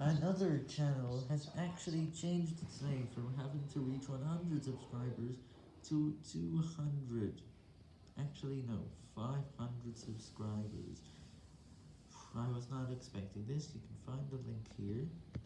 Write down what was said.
Another channel has actually changed its name from having to reach 100 subscribers to 200. Actually, no, 500 subscribers. I was not expecting this, you can find the link here.